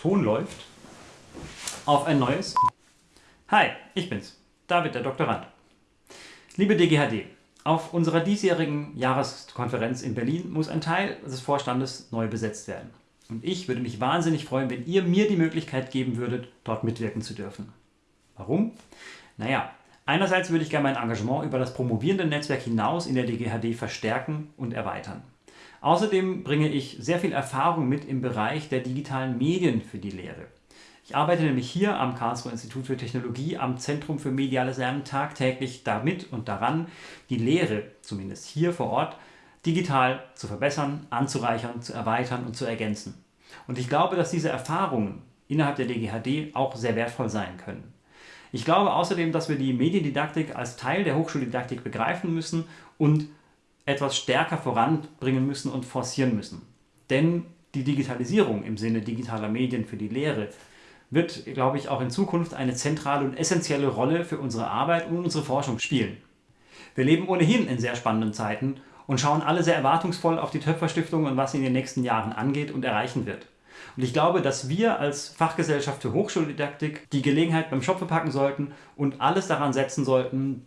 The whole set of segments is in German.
Ton läuft, auf ein neues. Hi, ich bin's, David, der Doktorand. Liebe DGHD, auf unserer diesjährigen Jahreskonferenz in Berlin muss ein Teil des Vorstandes neu besetzt werden. Und ich würde mich wahnsinnig freuen, wenn ihr mir die Möglichkeit geben würdet, dort mitwirken zu dürfen. Warum? Naja, einerseits würde ich gerne mein Engagement über das promovierende Netzwerk hinaus in der DGHD verstärken und erweitern. Außerdem bringe ich sehr viel Erfahrung mit im Bereich der digitalen Medien für die Lehre. Ich arbeite nämlich hier am Karlsruher Institut für Technologie am Zentrum für mediales Lernen tagtäglich damit und daran, die Lehre, zumindest hier vor Ort, digital zu verbessern, anzureichern, zu erweitern und zu ergänzen. Und ich glaube, dass diese Erfahrungen innerhalb der DGHD auch sehr wertvoll sein können. Ich glaube außerdem, dass wir die Mediendidaktik als Teil der Hochschuldidaktik begreifen müssen und etwas stärker voranbringen müssen und forcieren müssen. Denn die Digitalisierung im Sinne digitaler Medien für die Lehre wird, glaube ich, auch in Zukunft eine zentrale und essentielle Rolle für unsere Arbeit und unsere Forschung spielen. Wir leben ohnehin in sehr spannenden Zeiten und schauen alle sehr erwartungsvoll auf die Töpferstiftung und was sie in den nächsten Jahren angeht und erreichen wird. Und ich glaube, dass wir als Fachgesellschaft für Hochschuldidaktik die Gelegenheit beim Schopfe packen sollten und alles daran setzen sollten,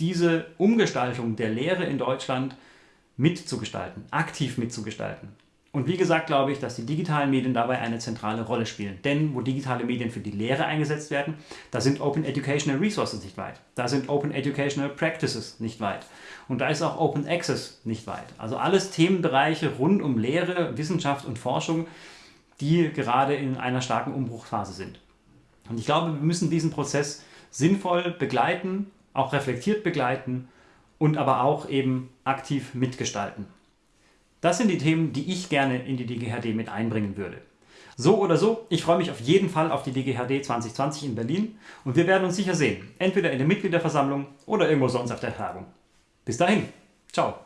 diese Umgestaltung der Lehre in Deutschland mitzugestalten, aktiv mitzugestalten. Und wie gesagt glaube ich, dass die digitalen Medien dabei eine zentrale Rolle spielen. Denn wo digitale Medien für die Lehre eingesetzt werden, da sind Open Educational Resources nicht weit. Da sind Open Educational Practices nicht weit. Und da ist auch Open Access nicht weit. Also alles Themenbereiche rund um Lehre, Wissenschaft und Forschung, die gerade in einer starken Umbruchphase sind. Und ich glaube, wir müssen diesen Prozess sinnvoll begleiten auch reflektiert begleiten und aber auch eben aktiv mitgestalten. Das sind die Themen, die ich gerne in die DGHD mit einbringen würde. So oder so, ich freue mich auf jeden Fall auf die DGHD 2020 in Berlin und wir werden uns sicher sehen, entweder in der Mitgliederversammlung oder irgendwo sonst auf der Tagung. Bis dahin, ciao!